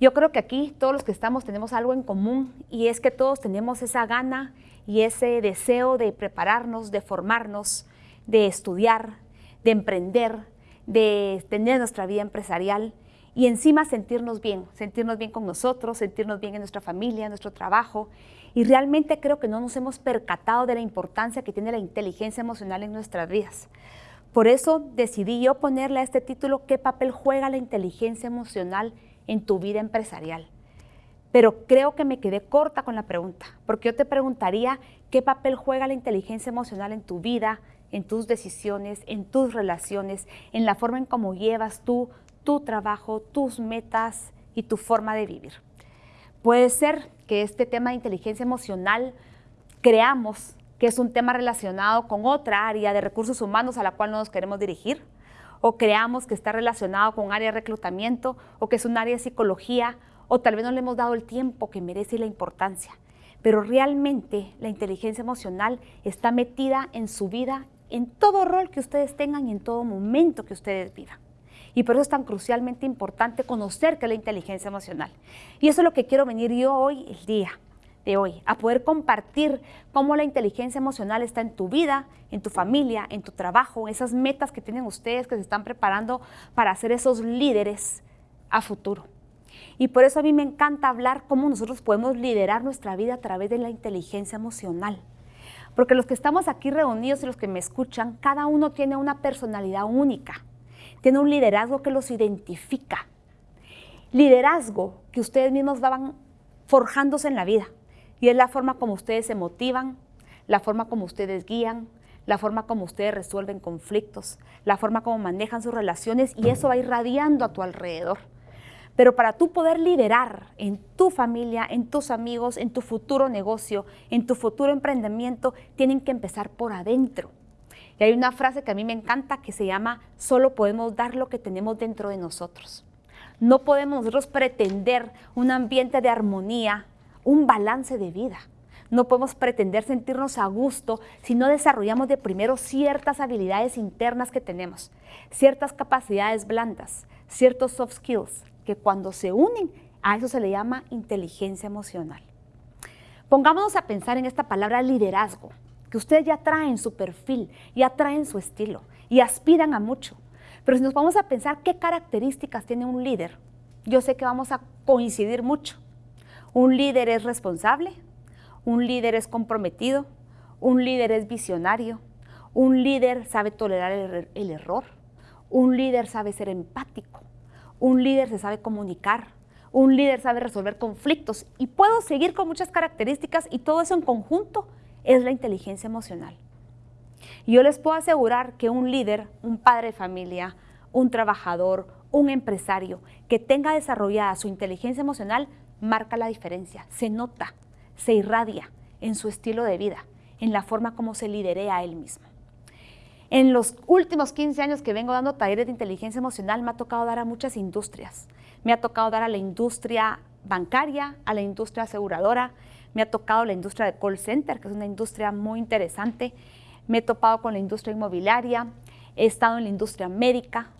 Yo creo que aquí todos los que estamos tenemos algo en común y es que todos tenemos esa gana y ese deseo de prepararnos, de formarnos, de estudiar, de emprender, de tener nuestra vida empresarial y encima sentirnos bien, sentirnos bien con nosotros, sentirnos bien en nuestra familia, en nuestro trabajo. Y realmente creo que no nos hemos percatado de la importancia que tiene la inteligencia emocional en nuestras vidas. Por eso decidí yo ponerle a este título ¿Qué papel juega la inteligencia emocional en tu vida empresarial? Pero creo que me quedé corta con la pregunta, porque yo te preguntaría qué papel juega la inteligencia emocional en tu vida, en tus decisiones, en tus relaciones, en la forma en cómo llevas tú tu trabajo, tus metas y tu forma de vivir. Puede ser que este tema de inteligencia emocional creamos que es un tema relacionado con otra área de recursos humanos a la cual no nos queremos dirigir, o creamos que está relacionado con un área de reclutamiento, o que es un área de psicología, o tal vez no le hemos dado el tiempo que merece y la importancia. Pero realmente la inteligencia emocional está metida en su vida, en todo rol que ustedes tengan y en todo momento que ustedes vivan. Y por eso es tan crucialmente importante conocer qué es la inteligencia emocional. Y eso es lo que quiero venir yo hoy, el día, de hoy, a poder compartir cómo la inteligencia emocional está en tu vida, en tu familia, en tu trabajo, esas metas que tienen ustedes que se están preparando para ser esos líderes a futuro. Y por eso a mí me encanta hablar cómo nosotros podemos liderar nuestra vida a través de la inteligencia emocional. Porque los que estamos aquí reunidos y los que me escuchan, cada uno tiene una personalidad única, tiene un liderazgo que los identifica. Liderazgo que ustedes mismos van forjándose en la vida. Y es la forma como ustedes se motivan, la forma como ustedes guían, la forma como ustedes resuelven conflictos, la forma como manejan sus relaciones y eso va irradiando a tu alrededor. Pero para tú poder liderar en tu familia, en tus amigos, en tu futuro negocio, en tu futuro emprendimiento, tienen que empezar por adentro. Y hay una frase que a mí me encanta que se llama, solo podemos dar lo que tenemos dentro de nosotros. No podemos pretender un ambiente de armonía, un balance de vida. No podemos pretender sentirnos a gusto si no desarrollamos de primero ciertas habilidades internas que tenemos, ciertas capacidades blandas, ciertos soft skills, que cuando se unen, a eso se le llama inteligencia emocional. Pongámonos a pensar en esta palabra liderazgo, que ustedes ya traen su perfil, ya traen su estilo y aspiran a mucho. Pero si nos vamos a pensar qué características tiene un líder, yo sé que vamos a coincidir mucho. Un líder es responsable, un líder es comprometido, un líder es visionario, un líder sabe tolerar el, el, error, un líder sabe ser empático, un líder se sabe comunicar, un líder sabe resolver conflictos y puedo seguir con muchas características y todo eso en conjunto es la inteligencia emocional. Yo les puedo asegurar que un líder, un padre de familia, un trabajador, un empresario que tenga desarrollada su inteligencia emocional marca la diferencia, se nota, se irradia en su estilo de vida, en la forma como se liderea a él mismo. En los últimos 15 años que vengo dando talleres de inteligencia emocional, me ha tocado dar a muchas industrias. Me ha tocado dar a la industria bancaria, a la industria aseguradora, me ha tocado la industria de call center, que es una industria muy interesante. Me he topado con la industria inmobiliaria, he estado en la industria médica,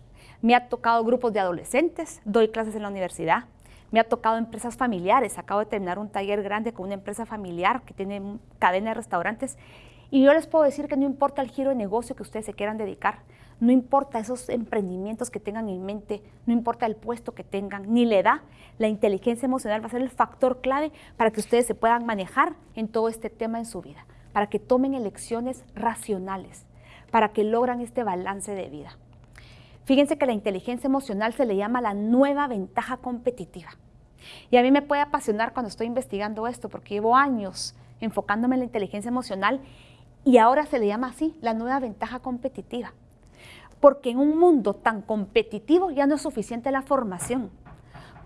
me ha tocado grupos de adolescentes, doy clases en la universidad, me ha tocado empresas familiares. Acabo de terminar un taller grande con una empresa familiar que tiene cadena de restaurantes. Y yo les puedo decir que no importa el giro de negocio que ustedes se quieran dedicar, no importa esos emprendimientos que tengan en mente, no importa el puesto que tengan, ni la edad, la inteligencia emocional va a ser el factor clave para que ustedes se puedan manejar en todo este tema en su vida, para que tomen elecciones racionales, para que logran este balance de vida. Fíjense que la inteligencia emocional se le llama la nueva ventaja competitiva. Y a mí me puede apasionar cuando estoy investigando esto, porque llevo años enfocándome en la inteligencia emocional y ahora se le llama así, la nueva ventaja competitiva. Porque en un mundo tan competitivo ya no es suficiente la formación.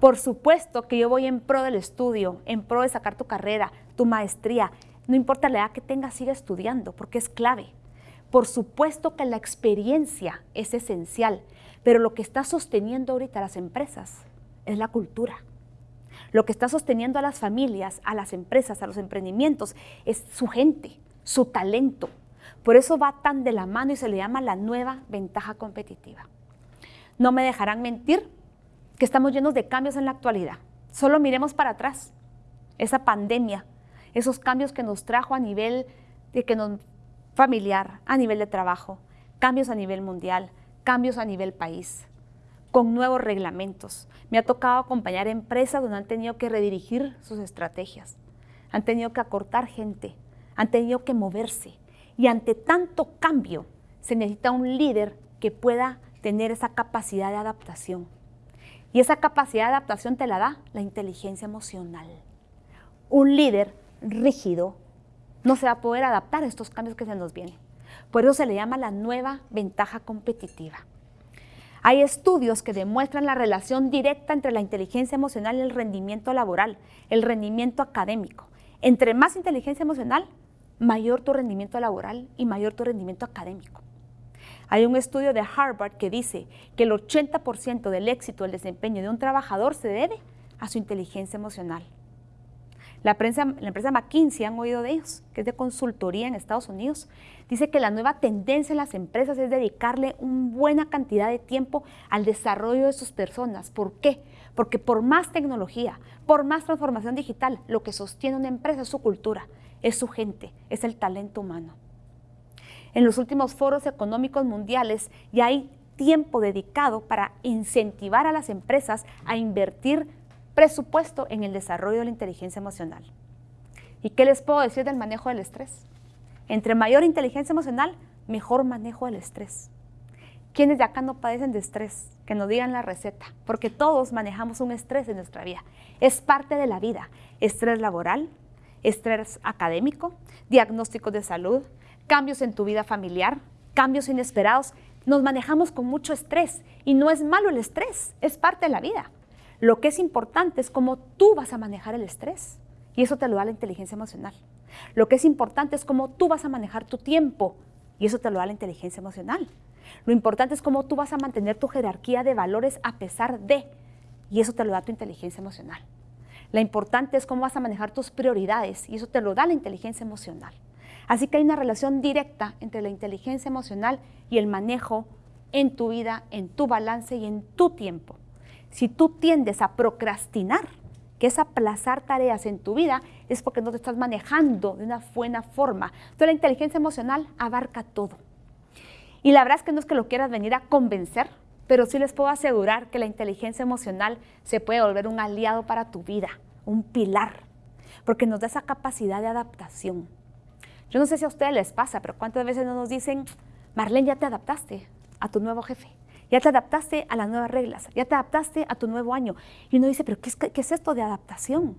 Por supuesto que yo voy en pro del estudio, en pro de sacar tu carrera, tu maestría. No importa la edad que tengas, sigue estudiando, porque es clave. Por supuesto que la experiencia es esencial, pero lo que está sosteniendo ahorita las empresas es la cultura. Lo que está sosteniendo a las familias, a las empresas, a los emprendimientos es su gente, su talento. Por eso va tan de la mano y se le llama la nueva ventaja competitiva. No me dejarán mentir que estamos llenos de cambios en la actualidad. Solo miremos para atrás. Esa pandemia, esos cambios que nos trajo a nivel de que nos, familiar, a nivel de trabajo, cambios a nivel mundial, cambios a nivel país, con nuevos reglamentos. Me ha tocado acompañar empresas donde han tenido que redirigir sus estrategias, han tenido que acortar gente, han tenido que moverse. Y ante tanto cambio, se necesita un líder que pueda tener esa capacidad de adaptación. Y esa capacidad de adaptación te la da la inteligencia emocional. Un líder rígido no se va a poder adaptar a estos cambios que se nos vienen. Por eso se le llama la nueva ventaja competitiva. Hay estudios que demuestran la relación directa entre la inteligencia emocional y el rendimiento laboral, el rendimiento académico. Entre más inteligencia emocional, mayor tu rendimiento laboral y mayor tu rendimiento académico. Hay un estudio de Harvard que dice que el 80% del éxito del desempeño de un trabajador se debe a su inteligencia emocional. La, la empresa McKinsey, han oído de ellos, que es de consultoría en Estados Unidos, dice que la nueva tendencia en las empresas es dedicarle una buena cantidad de tiempo al desarrollo de sus personas. ¿Por qué? Porque por más tecnología, por más transformación digital, lo que sostiene una empresa es su cultura, es su gente, es el talento humano. En los últimos foros económicos mundiales ya hay tiempo dedicado para incentivar a las empresas a invertir presupuesto en el desarrollo de la inteligencia emocional. ¿Y qué les puedo decir del manejo del estrés? Entre mayor inteligencia emocional, mejor manejo del estrés. ¿Quiénes de acá no padecen de estrés? Que nos digan la receta, porque todos manejamos un estrés en nuestra vida. Es parte de la vida. Estrés laboral, estrés académico, diagnósticos de salud, cambios en tu vida familiar, cambios inesperados. Nos manejamos con mucho estrés y no es malo el estrés, es parte de la vida. Lo que es importante es cómo tú vas a manejar el estrés y eso te lo da la inteligencia emocional. Lo que es importante es cómo tú vas a manejar tu tiempo y eso te lo da la inteligencia emocional. Lo importante es cómo tú vas a mantener tu jerarquía de valores a pesar de y eso te lo da tu inteligencia emocional. La importante es cómo vas a manejar tus prioridades y eso te lo da la inteligencia emocional. Así que hay una relación directa entre la inteligencia emocional y el manejo en tu vida, en tu balance y en tu tiempo. Si tú tiendes a procrastinar, que es aplazar tareas en tu vida, es porque no te estás manejando de una buena forma. Entonces la inteligencia emocional abarca todo. Y la verdad es que no es que lo quieras venir a convencer, pero sí les puedo asegurar que la inteligencia emocional se puede volver un aliado para tu vida, un pilar, porque nos da esa capacidad de adaptación. Yo no sé si a ustedes les pasa, pero cuántas veces no nos dicen, Marlene, ya te adaptaste a tu nuevo jefe ya te adaptaste a las nuevas reglas, ya te adaptaste a tu nuevo año. Y uno dice, pero ¿qué es, esto de adaptación?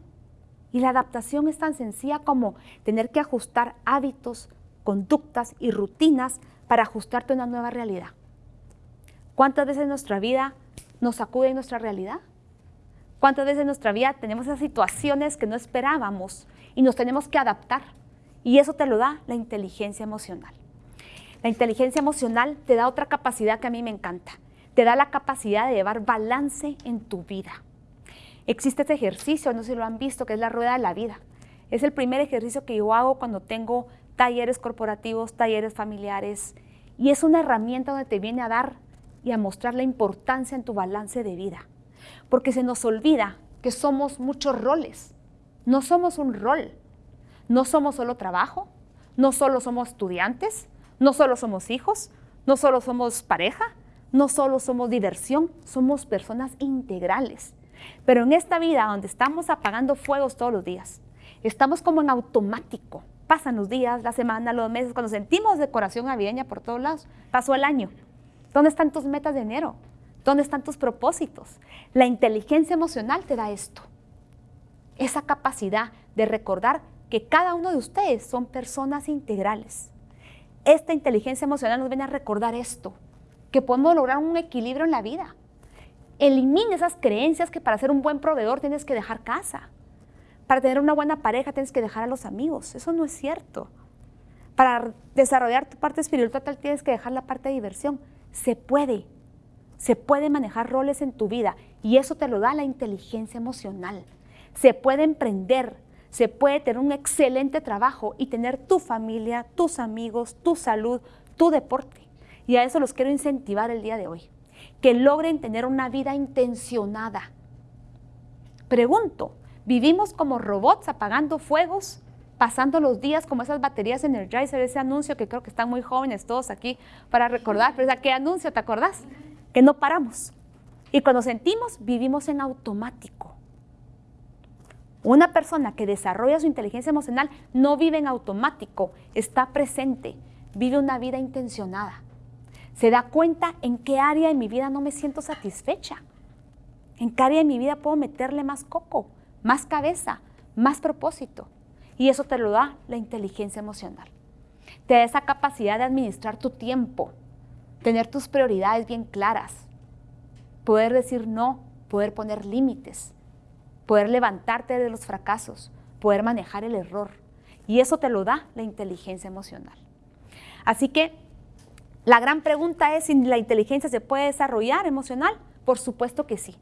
Y la adaptación es tan sencilla como tener que ajustar hábitos, conductas y rutinas para ajustarte a una nueva realidad. ¿Cuántas veces en nuestra vida nos sacude nuestra realidad? ¿Cuántas veces en nuestra vida tenemos esas situaciones que no esperábamos y nos tenemos que adaptar? Y eso te lo da la inteligencia emocional. La inteligencia emocional te da otra capacidad que a mí me encanta te da la capacidad de llevar balance en tu vida. Existe este ejercicio, no sé si lo han visto, que es la rueda de la vida. Es el primer ejercicio que yo hago cuando tengo talleres corporativos, talleres familiares, y es una herramienta donde te viene a dar y a mostrar la importancia en tu balance de vida. Porque se nos olvida que somos muchos roles. No somos un rol. No somos solo trabajo, no solo somos estudiantes, no solo somos hijos, no solo somos pareja, no solo somos diversión, somos personas integrales. Pero en esta vida donde estamos apagando fuegos todos los días, estamos como en automático. Pasan los días, la semana, los meses, cuando sentimos decoración navideña por todos lados, pasó el año. ¿Dónde están tus metas de enero? ¿Dónde están tus propósitos? La inteligencia emocional te da esto. Esa capacidad de recordar que cada uno de ustedes son personas integrales. Esta inteligencia emocional nos viene a recordar esto, que podemos lograr un equilibrio en la vida. Elimina esas creencias que para ser un buen proveedor tienes que dejar casa. Para tener una buena pareja tienes que dejar a los amigos. Eso no es cierto. Para desarrollar tu parte espiritual tienes que dejar la parte de diversión. Se puede. Se puede manejar roles en tu vida y eso te lo da la inteligencia emocional. Se puede emprender, se puede tener un excelente trabajo y tener tu familia, tus amigos, tu salud, tu deporte. Y a eso los quiero incentivar el día de hoy. Que logren tener una vida intencionada. Pregunto, ¿vivimos como robots apagando fuegos, pasando los días como esas baterías Energizer, ese anuncio que creo que están muy jóvenes todos aquí para recordar, pero ¿qué anuncio te acordás? Que no paramos. Y cuando sentimos, vivimos en automático. Una persona que desarrolla su inteligencia emocional no vive en automático, está presente, vive una vida intencionada. Se da cuenta en qué área de mi vida no me siento satisfecha. En qué área de mi vida puedo meterle más coco, más cabeza, más propósito. Y eso te lo da la inteligencia emocional. Te da esa capacidad de administrar tu tiempo, tener tus prioridades bien claras, poder decir no, poder poner límites, poder levantarte de los fracasos, poder manejar el error. Y eso te lo da la inteligencia emocional. Así que la gran pregunta es si la inteligencia se puede desarrollar emocional. Por supuesto que sí.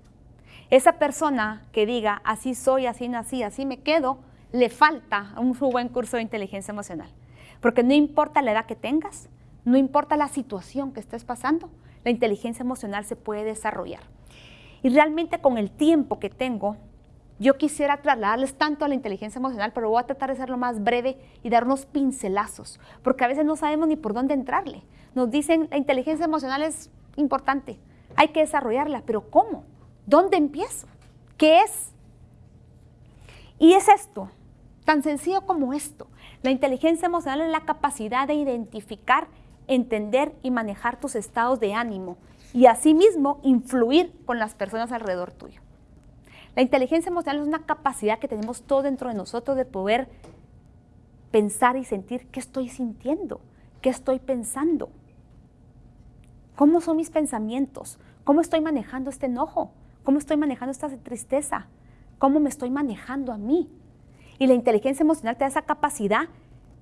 Esa persona que diga, así soy, así nací, así me quedo, le falta un buen curso de inteligencia emocional. Porque no importa la edad que tengas, no importa la situación que estés pasando, la inteligencia emocional se puede desarrollar. Y realmente con el tiempo que tengo, yo quisiera trasladarles tanto a la inteligencia emocional, pero voy a tratar de ser lo más breve y dar unos pincelazos, porque a veces no sabemos ni por dónde entrarle. Nos dicen, la inteligencia emocional es importante, hay que desarrollarla, pero ¿cómo? ¿Dónde empiezo? ¿Qué es? Y es esto, tan sencillo como esto. La inteligencia emocional es la capacidad de identificar, entender y manejar tus estados de ánimo y asimismo influir con las personas alrededor tuyo. La inteligencia emocional es una capacidad que tenemos todo dentro de nosotros de poder pensar y sentir qué estoy sintiendo, qué estoy pensando, cómo son mis pensamientos, cómo estoy manejando este enojo, ¿Cómo estoy manejando esta tristeza? ¿Cómo me estoy manejando a mí? Y la inteligencia emocional te da esa capacidad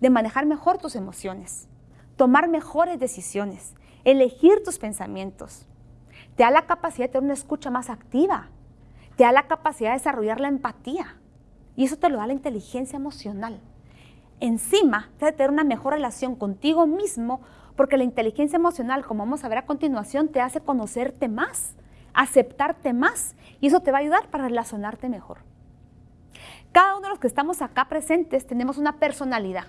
de manejar mejor tus emociones, tomar mejores decisiones, elegir tus pensamientos. Te da la capacidad de tener una escucha más activa. Te da la capacidad de desarrollar la empatía. Y eso te lo da la inteligencia emocional. Encima, te da tener una mejor relación contigo mismo porque la inteligencia emocional, como vamos a ver a continuación, te hace conocerte más aceptarte más y eso te va a ayudar para relacionarte mejor. Cada uno de los que estamos acá presentes tenemos una personalidad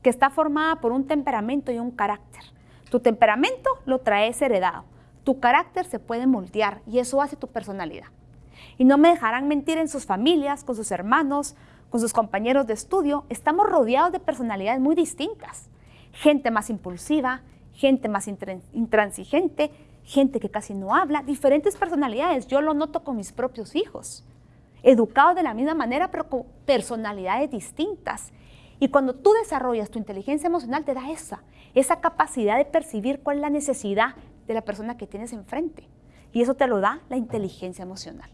que está formada por un temperamento y un carácter. Tu temperamento lo traes heredado, tu carácter se puede moldear y eso hace tu personalidad. Y no me dejarán mentir en sus familias, con sus hermanos, con sus compañeros de estudio, estamos rodeados de personalidades muy distintas. Gente más impulsiva, gente más intransigente, gente que casi no habla, diferentes personalidades. Yo lo noto con mis propios hijos, educados de la misma manera, pero con personalidades distintas. Y cuando tú desarrollas tu inteligencia emocional, te da esa, esa capacidad de percibir cuál es la necesidad de la persona que tienes enfrente. Y eso te lo da la inteligencia emocional.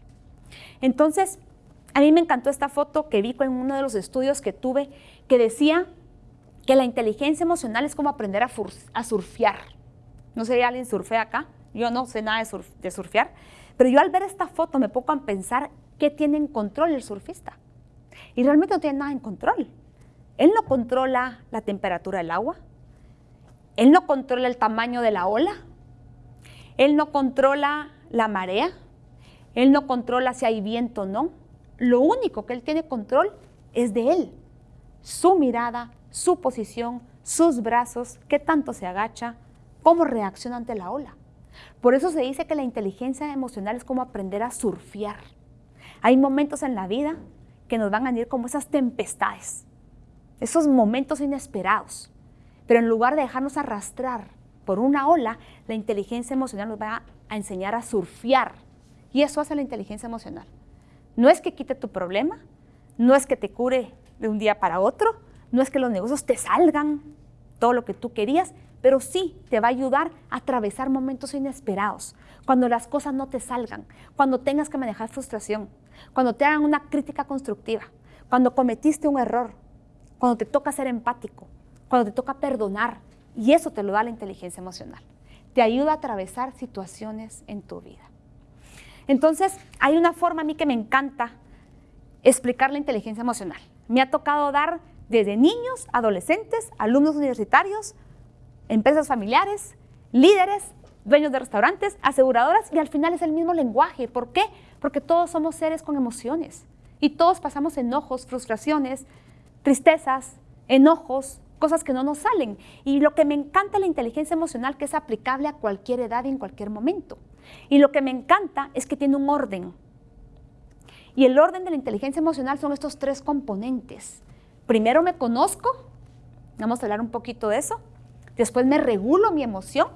Entonces, a mí me encantó esta foto que vi en uno de los estudios que tuve que decía que la inteligencia emocional es como aprender a, surfear. No sé si alguien surfea acá. Yo no sé nada de, surfear, pero yo al ver esta foto me pongo a pensar qué tiene en control el surfista. Y realmente no tiene nada en control. Él no controla la temperatura del agua, él no controla el tamaño de la ola, él no controla la marea, él no controla si hay viento o no. Lo único que él tiene control es de él, su mirada, su posición, sus brazos, qué tanto se agacha, cómo reacciona ante la ola. Por eso se dice que la inteligencia emocional es como aprender a surfear. Hay momentos en la vida que nos van a venir como esas tempestades, esos momentos inesperados. Pero en lugar de dejarnos arrastrar por una ola, la inteligencia emocional nos va a enseñar a surfear. Y eso hace la inteligencia emocional. No es que quite tu problema, no es que te cure de un día para otro, no es que los negocios te salgan todo lo que tú querías, pero sí te va a ayudar a atravesar momentos inesperados, cuando las cosas no te salgan, cuando tengas que manejar frustración, cuando te hagan una crítica constructiva, cuando cometiste un error, cuando te toca ser empático, cuando te toca perdonar. Y eso te lo da la inteligencia emocional. Te ayuda a atravesar situaciones en tu vida. Entonces, hay una forma a mí que me encanta explicar la inteligencia emocional. Me ha tocado dar desde niños, adolescentes, alumnos universitarios, empresas familiares, líderes dueños de restaurantes, aseguradoras y al final es el mismo lenguaje. ¿Por qué? Porque todos somos seres con emociones y todos pasamos enojos, frustraciones, tristezas, enojos, cosas que no nos salen. Y lo que me encanta la inteligencia emocional que es aplicable a cualquier edad y en cualquier momento. Y lo que me encanta es que tiene un orden. Y el orden de la inteligencia emocional son estos tres componentes. Primero me conozco, vamos a hablar un poquito de eso. Después me regulo mi emoción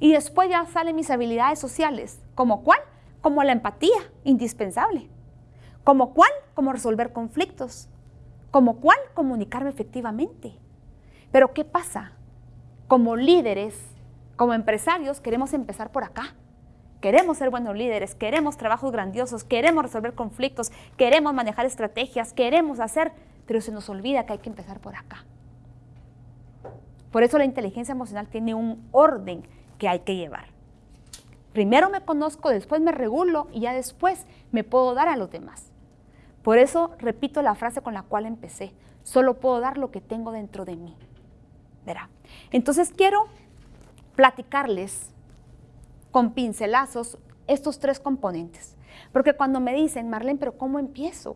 y después ya salen mis habilidades sociales. ¿Como cuál? Como la empatía, indispensable. ¿Como cuál? Como resolver conflictos. ¿Como cuál? Comunicarme efectivamente. Pero ¿qué pasa? Como líderes, como empresarios, queremos empezar por acá. Queremos ser buenos líderes, queremos trabajos grandiosos, queremos resolver conflictos, queremos manejar estrategias, queremos hacer, pero se nos olvida que hay que empezar por acá. Por eso la inteligencia emocional tiene un orden que hay que llevar. Primero me conozco, después me regulo y ya después me puedo dar a los demás. Por eso repito la frase con la cual empecé. Solo puedo dar lo que tengo dentro de mí. Verá. Entonces quiero platicarles con pincelazos estos tres componentes. Porque cuando me dicen, Marlene, pero ¿cómo empiezo?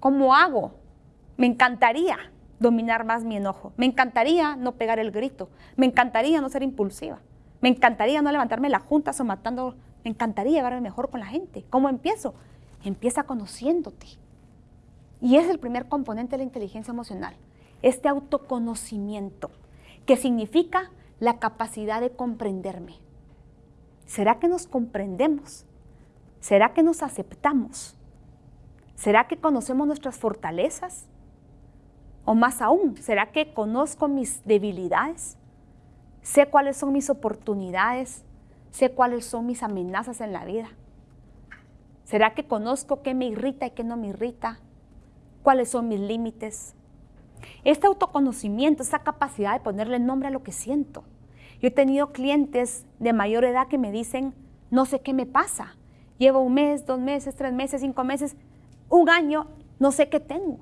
¿Cómo hago? Me encantaría dominar más mi enojo. Me encantaría no pegar el grito. Me encantaría no ser impulsiva. Me encantaría no levantarme la junta o matando. Me encantaría llevarme mejor con la gente. ¿Cómo empiezo? Empieza conociéndote. Y es el primer componente de la inteligencia emocional. Este autoconocimiento, que significa la capacidad de comprenderme. ¿Será que nos comprendemos? ¿Será que nos aceptamos? ¿Será que conocemos nuestras fortalezas? O más aún, ¿será que conozco mis debilidades? Sé cuáles son mis oportunidades, sé cuáles son mis amenazas en la vida. ¿Será que conozco qué me irrita y qué no me irrita? ¿Cuáles son mis límites? Este autoconocimiento, esa capacidad de ponerle nombre a lo que siento. Yo he tenido clientes de mayor edad que me dicen, no sé qué me pasa. Llevo un mes, dos meses, tres meses, cinco meses, un año, no sé qué tengo.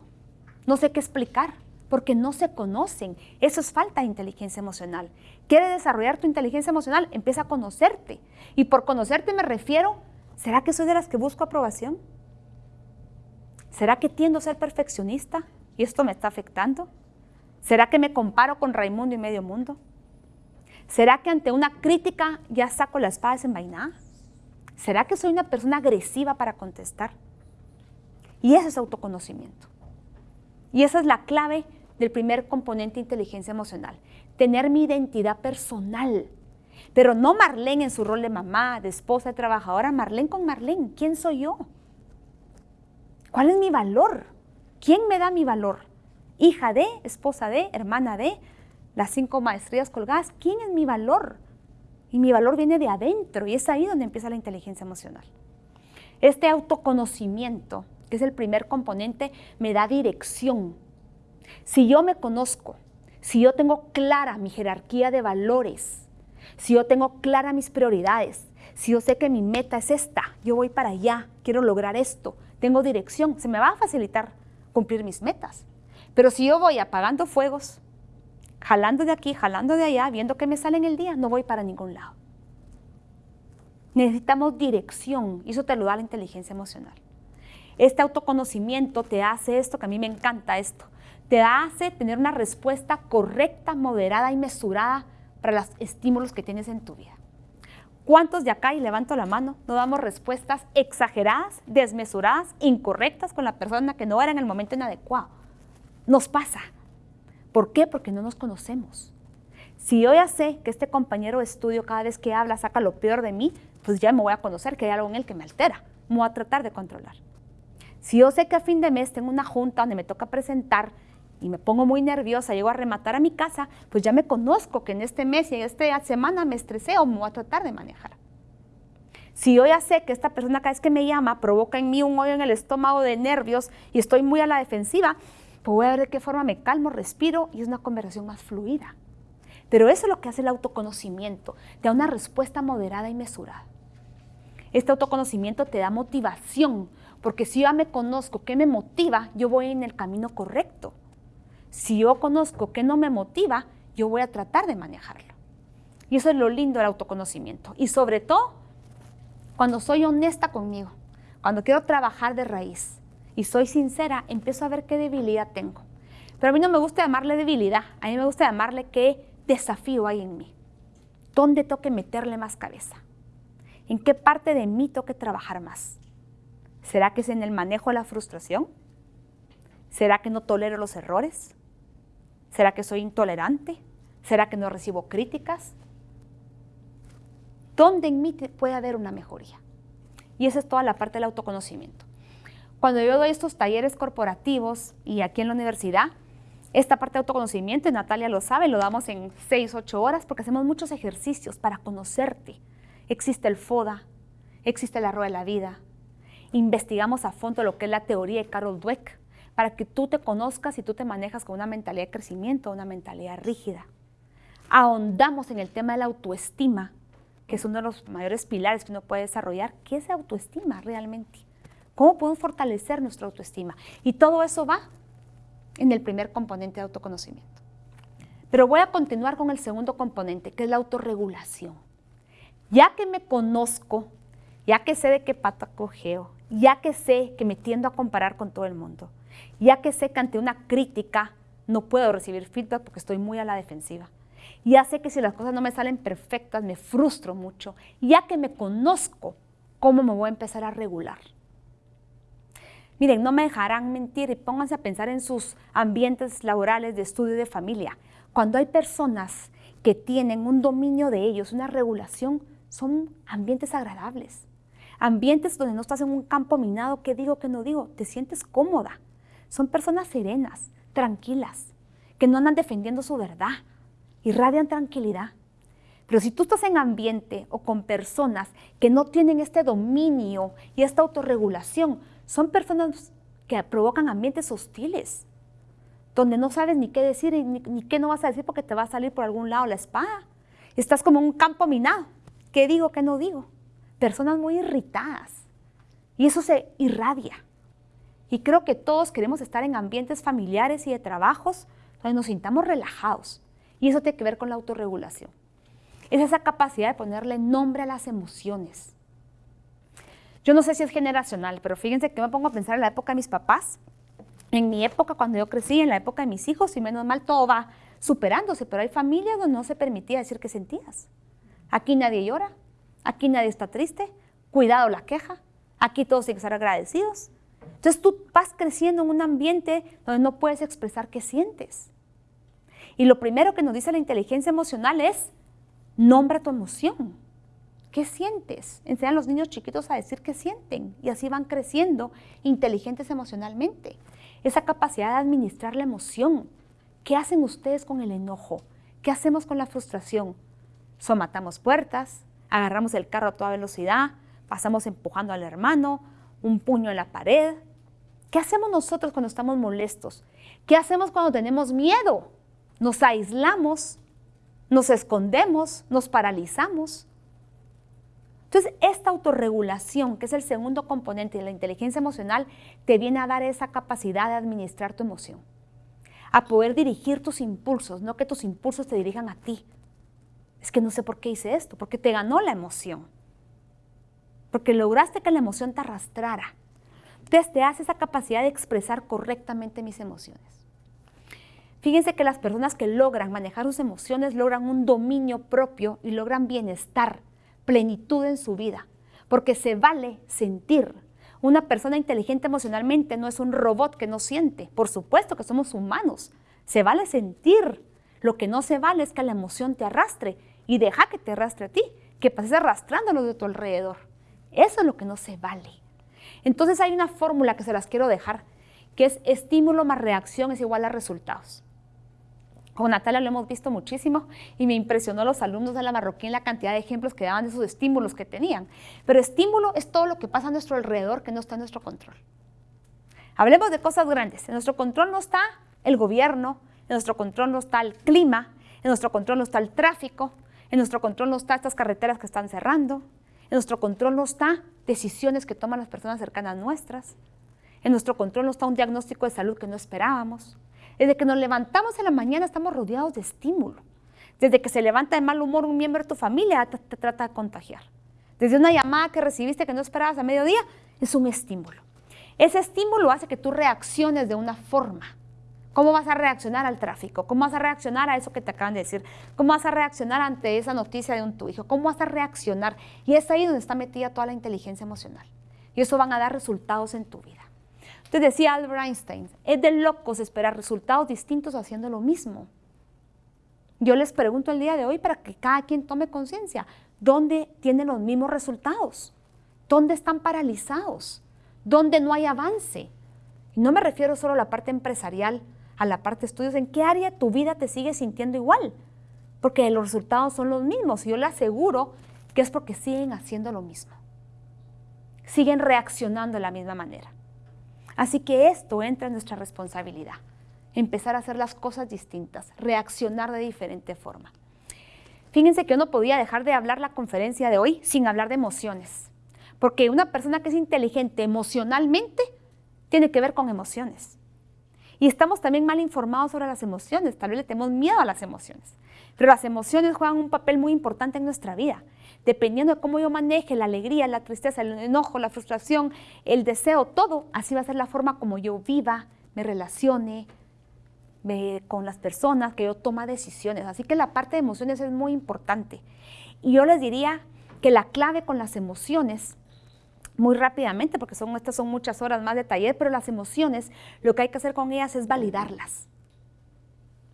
No sé qué explicar porque no se conocen. Eso es falta de inteligencia emocional. ¿Quiere desarrollar tu inteligencia emocional? Empieza a conocerte. Y por conocerte me refiero, ¿será que soy de las que busco aprobación? ¿Será que tiendo a ser perfeccionista y esto me está afectando? ¿Será que me comparo con Raimundo y medio mundo? ¿Será que ante una crítica ya saco la espada desenvainada? ¿Será que soy una persona agresiva para contestar? Y ese es autoconocimiento. Y esa es la clave del primer componente de inteligencia emocional, tener mi identidad personal. Pero no Marlene en su rol de mamá, de esposa, de trabajadora, Marlene con Marlene. ¿Quién soy yo? ¿Cuál es mi valor? ¿Quién me da mi valor? Hija de, esposa de, hermana de, las cinco maestrías colgadas. ¿Quién es mi valor? Y mi valor viene de adentro y es ahí donde empieza la inteligencia emocional. Este autoconocimiento que es el primer componente, me da dirección. Si yo me conozco, si yo tengo clara mi jerarquía de valores, si yo tengo clara mis prioridades, si yo sé que mi meta es esta, yo voy para allá, quiero lograr esto, tengo dirección, se me va a facilitar cumplir mis metas. Pero si yo voy apagando fuegos, jalando de aquí, jalando de allá, viendo que me sale en el día, no voy para ningún lado. Necesitamos dirección y eso te lo da la inteligencia emocional. Este autoconocimiento te hace esto, que a mí me encanta esto, te hace tener una respuesta correcta, moderada y mesurada para los estímulos que tienes en tu vida. ¿Cuántos de acá, y levanto la mano, no damos respuestas exageradas, desmesuradas, incorrectas con la persona que no era en el momento inadecuado? Nos pasa. ¿Por qué? Porque no nos conocemos. Si yo ya sé que este compañero de estudio cada vez que habla saca lo peor de mí, pues ya me voy a conocer que hay algo en él que me altera. Me voy a tratar de controlar. Si yo sé que a fin de mes tengo una junta donde me toca presentar y me pongo muy nerviosa, llego a rematar a mi casa, pues ya me conozco que en este mes y en esta semana me estresé o me voy a tratar de manejar. Si yo ya sé que esta persona cada vez que me llama provoca en mí un hoyo en el estómago de nervios y estoy muy a la defensiva, pues voy a ver de qué forma me calmo, respiro y es una conversación más fluida. Pero eso es lo que hace el autoconocimiento, te da una respuesta moderada y mesurada. Este autoconocimiento te da motivación, porque si yo ya me conozco qué me motiva, yo voy en el camino correcto. Si yo conozco qué no me motiva, yo voy a tratar de manejarlo. Y eso es lo lindo del autoconocimiento. Y sobre todo, cuando soy honesta conmigo, cuando quiero trabajar de raíz y soy sincera, empiezo a ver qué debilidad tengo. Pero a mí no me gusta llamarle debilidad, a mí me gusta llamarle qué desafío hay en mí. ¿Dónde tengo que meterle más cabeza? ¿En qué parte de mí tengo que trabajar más? ¿Será que es en el manejo de la frustración? ¿Será que no tolero los errores? ¿Será que soy intolerante? ¿Será que no recibo críticas? ¿Dónde en mí puede haber una mejoría? Y esa es toda la parte del autoconocimiento. Cuando yo doy estos talleres corporativos y aquí en la universidad, esta parte de autoconocimiento, Natalia lo sabe, lo damos en 6, 8 horas porque hacemos muchos ejercicios para conocerte. Existe el FODA, existe la Rueda de la Vida. Investigamos a fondo lo que es la teoría de Carol Dweck para que tú te conozcas y tú te manejas con una mentalidad de crecimiento, una mentalidad rígida. Ahondamos en el tema de la autoestima, que es uno de los mayores pilares que uno puede desarrollar. ¿Qué es autoestima realmente? ¿Cómo podemos fortalecer nuestra autoestima? Y todo eso va en el primer componente de autoconocimiento. Pero voy a continuar con el segundo componente, que es la autorregulación. Ya que me conozco, ya que sé de qué pata cogeo, ya que sé que me tiendo a comparar con todo el mundo, ya que sé que ante una crítica no puedo recibir feedback porque estoy muy a la defensiva, ya sé que si las cosas no me salen perfectas me frustro mucho, ya que me conozco, ¿cómo me voy a empezar a regular? Miren, no me dejarán mentir y pónganse a pensar en sus ambientes laborales de estudio y de familia. Cuando hay personas que tienen un dominio de ellos, una regulación, son ambientes agradables. Ambientes donde no estás en un campo minado, ¿qué digo, qué no digo? Te sientes cómoda. Son personas serenas, tranquilas, que no andan defendiendo su verdad, irradian tranquilidad. Pero si tú estás en ambiente o con personas que no tienen este dominio y esta autorregulación, son personas que provocan ambientes hostiles, donde no sabes ni qué decir ni, qué no vas a decir porque te va a salir por algún lado la espada. Estás como un campo minado. ¿Qué digo, qué no digo? Personas muy irritadas. Y eso se irradia. Y creo que todos queremos estar en ambientes familiares y de trabajos donde nos sintamos relajados. Y eso tiene que ver con la autorregulación. Es esa capacidad de ponerle nombre a las emociones yo no sé si es generacional, pero fíjense que me pongo a pensar en la época de mis papás, en mi época cuando yo crecí, en la época de mis hijos, y menos mal todo va superándose, pero hay familias donde no se permitía decir que sentías. Aquí nadie llora, aquí nadie está triste, cuidado la queja, aquí todos tienen que estar agradecidos. Entonces tú vas creciendo en un ambiente donde no puedes expresar qué sientes. Y lo primero que nos dice la inteligencia emocional es, nombra tu emoción. ¿Qué sientes? Enseñan a los niños chiquitos a decir qué sienten y así van creciendo inteligentes emocionalmente. Esa capacidad de administrar la emoción. ¿Qué hacen ustedes con el enojo? ¿Qué hacemos con la frustración? Somatamos puertas, agarramos el carro a toda velocidad, pasamos empujando al hermano, un puño en la pared. ¿Qué hacemos nosotros cuando estamos molestos? ¿Qué hacemos cuando tenemos miedo? Nos aislamos, nos escondemos, nos paralizamos. Entonces, esta autorregulación, que es el segundo componente de la inteligencia emocional, te viene a dar esa capacidad de administrar tu emoción, a poder dirigir tus impulsos, no que tus impulsos te dirijan a ti. Es que no sé por qué hice esto, porque te ganó la emoción, porque lograste que la emoción te arrastrara. Entonces, te hace esa capacidad de expresar correctamente mis emociones. Fíjense que las personas que logran manejar sus emociones logran un dominio propio y logran bienestar plenitud en su vida, porque se vale sentir. Una persona inteligente emocionalmente no es un robot que no siente. Por supuesto que somos humanos. Se vale sentir. Lo que no se vale es que la emoción te arrastre y deja que te arrastre a ti, que pases arrastrándolo de tu alrededor. Eso es lo que no se vale. Entonces hay una fórmula que se las quiero dejar, que es estímulo más reacción es igual a resultados. Con Natalia lo hemos visto muchísimo y me impresionó los alumnos de la Marroquín la cantidad de ejemplos que daban de esos estímulos que tenían. Pero estímulo es todo lo que pasa a nuestro alrededor que no está en nuestro control. Hablemos de cosas grandes. En nuestro control no está el gobierno, en nuestro control no está el clima, en nuestro control no está el tráfico, en nuestro control no está estas carreteras que están cerrando, en nuestro control no está decisiones que toman las personas cercanas nuestras, en nuestro control no está un diagnóstico de salud que no esperábamos, desde que nos levantamos en la mañana estamos rodeados de estímulo. Desde que se levanta de mal humor un miembro de tu familia, te, te trata de contagiar. Desde una llamada que recibiste que no esperabas a mediodía, es un estímulo. Ese estímulo hace que tú reacciones de una forma. ¿Cómo vas a reaccionar al tráfico? ¿Cómo vas a reaccionar a eso que te acaban de decir? ¿Cómo vas a reaccionar ante esa noticia de un tu hijo? ¿Cómo vas a reaccionar? Y es ahí donde está metida toda la inteligencia emocional. Y eso van a dar resultados en tu vida. Entonces decía Albert Einstein, es de locos esperar resultados distintos haciendo lo mismo. Yo les pregunto el día de hoy para que cada quien tome conciencia, ¿dónde tienen los mismos resultados? ¿Dónde están paralizados? ¿Dónde no hay avance? No me refiero solo a la parte empresarial, a la parte de estudios, ¿en qué área tu vida te sigue sintiendo igual? Porque los resultados son los mismos y yo le aseguro que es porque siguen haciendo lo mismo. Siguen reaccionando de la misma manera. Así que esto entra en nuestra responsabilidad. Empezar a hacer las cosas distintas, reaccionar de diferente forma. Fíjense que yo no podía dejar de hablar la conferencia de hoy sin hablar de emociones. Porque una persona que es inteligente emocionalmente tiene que ver con emociones. Y estamos también mal informados sobre las emociones, tal vez le tenemos miedo a las emociones. Pero las emociones juegan un papel muy importante en nuestra vida. Dependiendo de cómo yo maneje la alegría, la tristeza, el enojo, la frustración, el deseo, todo, así va a ser la forma como yo viva, me relacione con las personas, que yo toma decisiones. Así que la parte de emociones es muy importante. Y yo les diría que la clave con las emociones muy rápidamente, porque son, estas son muchas horas más de taller, pero las emociones, lo que hay que hacer con ellas es validarlas.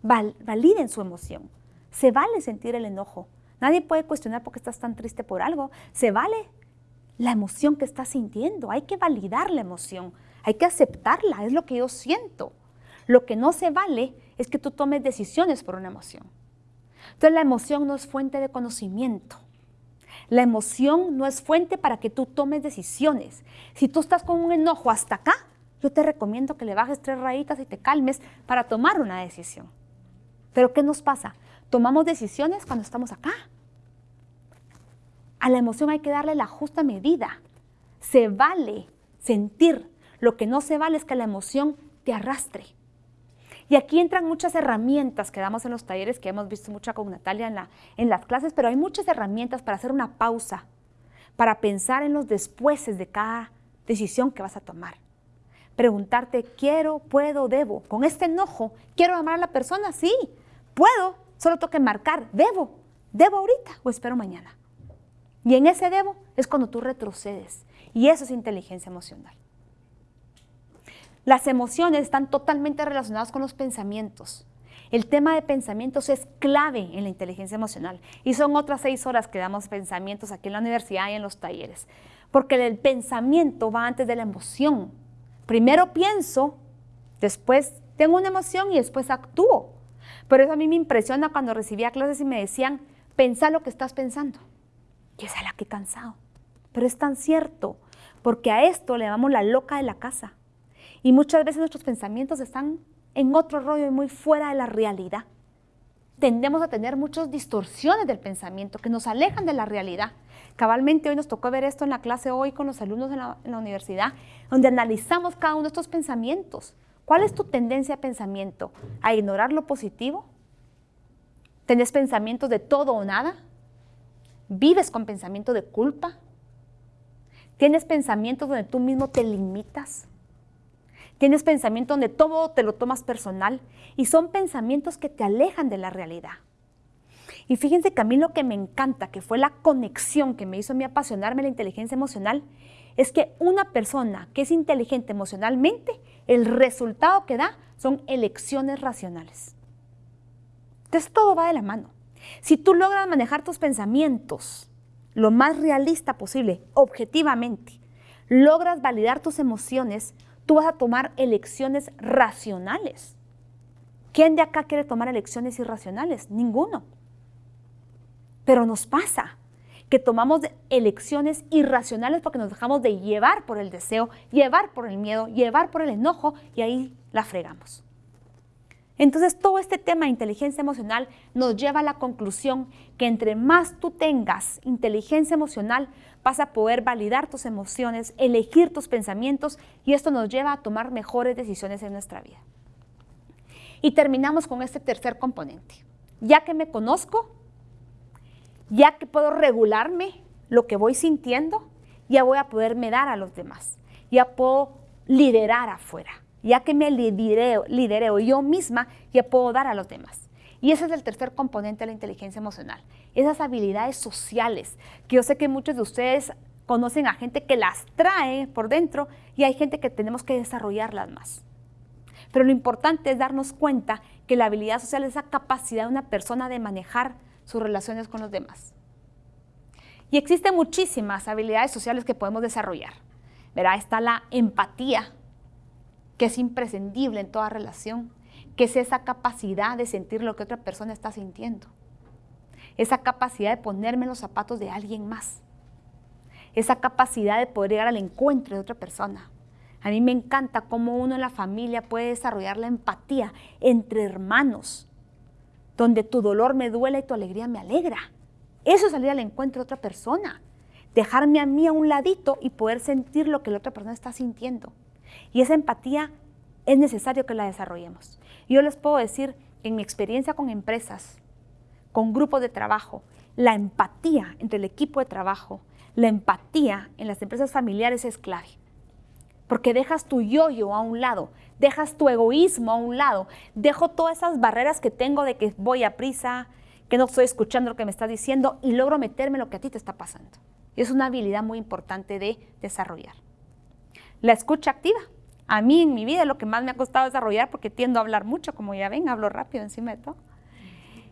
validen su emoción. Se vale sentir el enojo. Nadie puede cuestionar por qué estás tan triste por algo. Se vale la emoción que estás sintiendo. Hay que validar la emoción. Hay que aceptarla. Es lo que yo siento. Lo que no se vale es que tú tomes decisiones por una emoción. Entonces la emoción no es fuente de conocimiento. La emoción no es fuente para que tú tomes decisiones. Si tú estás con un enojo hasta acá, yo te recomiendo que le bajes tres rayitas y te calmes para tomar una decisión. Pero ¿qué nos pasa? Tomamos decisiones cuando estamos acá. A la emoción hay que darle la justa medida. Se vale sentir. Lo que no se vale es que la emoción te arrastre. Y aquí entran muchas herramientas que damos en los talleres, que hemos visto mucha con Natalia en, la, en las clases, pero hay muchas herramientas para hacer una pausa, para pensar en los despuéses de cada decisión que vas a tomar. Preguntarte, quiero, puedo, debo. Con este enojo, ¿quiero amar a la persona? Sí, puedo, solo que marcar, debo. ¿Debo ahorita o espero mañana? Y en ese debo es cuando tú retrocedes. Y eso es inteligencia emocional. Las emociones están totalmente relacionadas con los pensamientos. El tema de pensamientos es clave en la inteligencia emocional y son otras seis horas que damos pensamientos aquí en la universidad y en los talleres. Porque el pensamiento va antes de la emoción. Primero pienso, después tengo una emoción y después actúo. Por eso a mí me impresiona cuando recibía clases y me decían, pensa lo que estás pensando. Y esa la que cansado. Pero es tan cierto, porque a esto le damos la loca de la casa. Y muchas veces nuestros pensamientos están en otro rollo y muy fuera de la realidad. Tendemos a tener muchas distorsiones del pensamiento que nos alejan de la realidad. Cabalmente hoy nos tocó ver esto en la clase hoy con los alumnos en la, universidad, donde analizamos cada uno de estos pensamientos. ¿Cuál es tu tendencia de pensamiento? ¿A ignorar lo positivo? ¿Tenés pensamientos de todo o nada? ¿Vives con pensamiento de culpa? ¿Tienes pensamientos donde tú mismo te limitas? Tienes pensamientos donde todo te lo tomas personal y son pensamientos que te alejan de la realidad. Y fíjense que a mí lo que me encanta, que fue la conexión que me hizo a mí apasionarme la inteligencia emocional, es que una persona que es inteligente emocionalmente, el resultado que da son elecciones racionales. Entonces todo va de la mano. Si tú logras manejar tus pensamientos lo más realista posible, objetivamente, logras validar tus emociones, tú vas a tomar elecciones racionales. ¿Quién de acá quiere tomar elecciones irracionales? Ninguno. Pero nos pasa que tomamos elecciones irracionales porque nos dejamos de llevar por el deseo, llevar por el miedo, llevar por el enojo y ahí la fregamos. Entonces todo este tema de inteligencia emocional nos lleva a la conclusión que entre más tú tengas inteligencia emocional, vas a poder validar tus emociones, elegir tus pensamientos y esto nos lleva a tomar mejores decisiones en nuestra vida. Y terminamos con este tercer componente, ya que me conozco, ya que puedo regularme lo que voy sintiendo, ya voy a poderme dar a los demás, ya puedo liderar afuera, ya que me lidereo, lidereo yo misma, ya puedo dar a los demás. Y ese es el tercer componente de la inteligencia emocional, esas habilidades sociales, que yo sé que muchos de ustedes conocen a gente que las trae por dentro y hay gente que tenemos que desarrollarlas más. Pero lo importante es darnos cuenta que la habilidad social es esa capacidad de una persona de manejar sus relaciones con los demás. Y existen muchísimas habilidades sociales que podemos desarrollar. Verá, está la empatía, que es imprescindible en toda relación, que es esa capacidad de sentir lo que otra persona está sintiendo. Esa capacidad de ponerme en los zapatos de alguien más. Esa capacidad de poder llegar al encuentro de otra persona. A mí me encanta cómo uno en la familia puede desarrollar la empatía entre hermanos, donde tu dolor me duele y tu alegría me alegra. Eso es salir al encuentro de otra persona. Dejarme a mí a un ladito y poder sentir lo que la otra persona está sintiendo. Y esa empatía es necesario que la desarrollemos. Yo les puedo decir, en mi experiencia con empresas, con grupos de trabajo, la empatía entre el equipo de trabajo, la empatía en las empresas familiares es clave. Porque dejas tu yo-yo a un lado, dejas tu egoísmo a un lado, dejo todas esas barreras que tengo de que voy a prisa, que no estoy escuchando lo que me está diciendo y logro meterme lo que a ti te está pasando. Y es una habilidad muy importante de desarrollar. La escucha activa. A mí en mi vida lo que más me ha costado desarrollar porque tiendo a hablar mucho, como ya ven, hablo rápido encima de todo.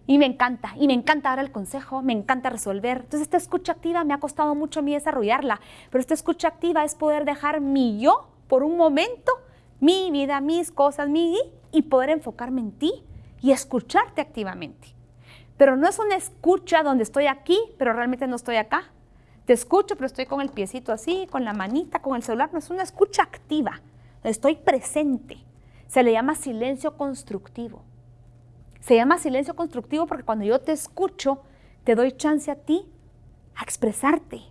Y me encanta, y me encanta dar el consejo, me encanta resolver. Entonces esta escucha activa me ha costado mucho a mí desarrollarla, pero esta escucha activa es poder dejar mi yo por un momento, mi vida, mis cosas, mi y poder enfocarme en ti y escucharte activamente. Pero no es una escucha donde estoy aquí, pero realmente no estoy acá. Te escucho, pero estoy con el piecito así, con la manita, con el celular. No es una escucha activa. Estoy presente. Se le llama silencio constructivo. Se llama silencio constructivo porque cuando yo te escucho, te doy chance a ti a expresarte.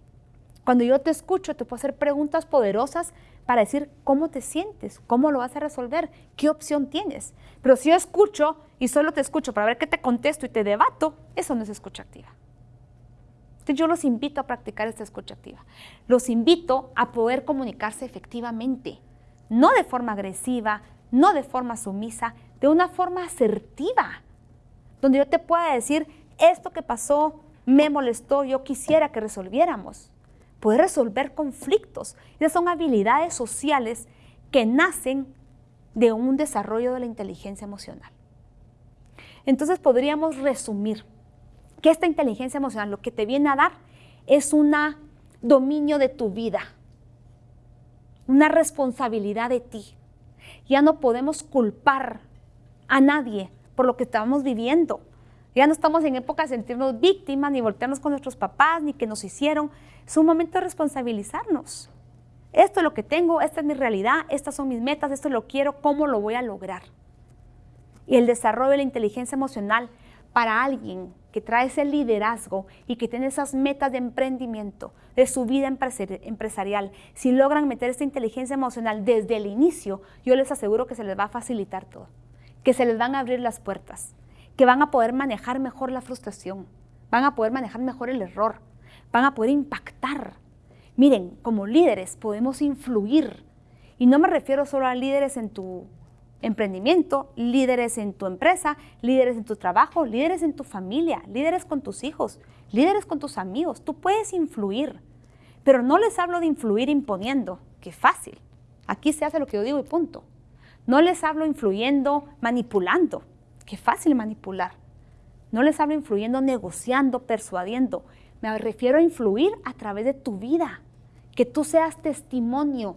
Cuando yo te escucho, te puedo hacer preguntas poderosas para decir cómo te sientes, cómo lo vas a resolver, qué opción tienes. Pero si yo escucho y solo te escucho para ver qué te contesto y te debato, eso no es escucha activa. Entonces yo los invito a practicar esta escucha activa. Los invito a poder comunicarse efectivamente, no de forma agresiva, no de forma sumisa, de una forma asertiva, donde yo te pueda decir, esto que pasó me molestó, yo quisiera que resolviéramos. Poder resolver conflictos. Esas son habilidades sociales que nacen de un desarrollo de la inteligencia emocional. Entonces podríamos resumir que esta inteligencia emocional lo que te viene a dar es un dominio de tu vida, una responsabilidad de ti. Ya no podemos culpar a nadie por lo que estábamos viviendo. Ya no estamos en época de sentirnos víctimas, ni voltearnos con nuestros papás, ni que nos hicieron. Es un momento de responsabilizarnos. Esto es lo que tengo, esta es mi realidad, estas son mis metas, esto lo quiero, ¿cómo lo voy a lograr? Y el desarrollo de la inteligencia emocional para alguien que trae ese liderazgo y que tiene esas metas de emprendimiento, de su vida empresarial, si logran meter esta inteligencia emocional desde el inicio, yo les aseguro que se les va a facilitar todo que se les van a abrir las puertas, que van a poder manejar mejor la frustración, van a poder manejar mejor el error, van a poder impactar. Miren, como líderes podemos influir. Y no me refiero solo a líderes en tu emprendimiento, líderes en tu empresa, líderes en tu trabajo, líderes en tu familia, líderes con tus hijos, líderes con tus amigos. Tú puedes influir, pero no les hablo de influir imponiendo, que fácil. Aquí se hace lo que yo digo y punto. No les hablo influyendo, manipulando. Qué fácil manipular. No les hablo influyendo, negociando, persuadiendo. Me refiero a influir a través de tu vida. Que tú seas testimonio,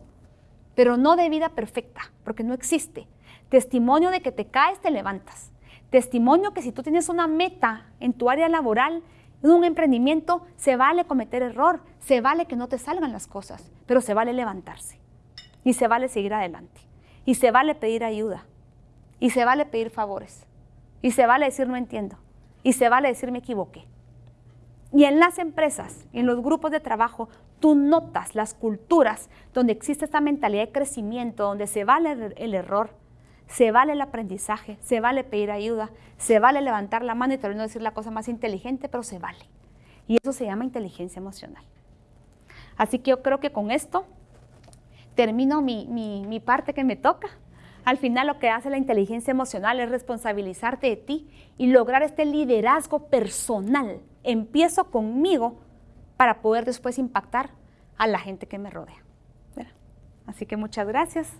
pero no de vida perfecta, porque no existe. Testimonio de que te caes, te levantas. Testimonio que si tú tienes una meta en tu área laboral, en un emprendimiento, se vale cometer error, se vale que no te salgan las cosas, pero se vale levantarse y se vale seguir adelante. Y se vale pedir ayuda. Y se vale pedir favores. Y se vale decir no entiendo. Y se vale decir me equivoqué. Y en las empresas, en los grupos de trabajo, tú notas las culturas donde existe esta mentalidad de crecimiento, donde se vale el error, Se vale el aprendizaje, se vale pedir ayuda, se vale levantar la mano y tal vez no decir la cosa más inteligente, pero se vale. Y eso se llama inteligencia emocional. Así que yo creo que con esto termino mi, mi parte que me toca. Al final lo que hace la inteligencia emocional es responsabilizarte de ti y lograr este liderazgo personal. Empiezo conmigo para poder después impactar a la gente que me rodea. Así que muchas gracias.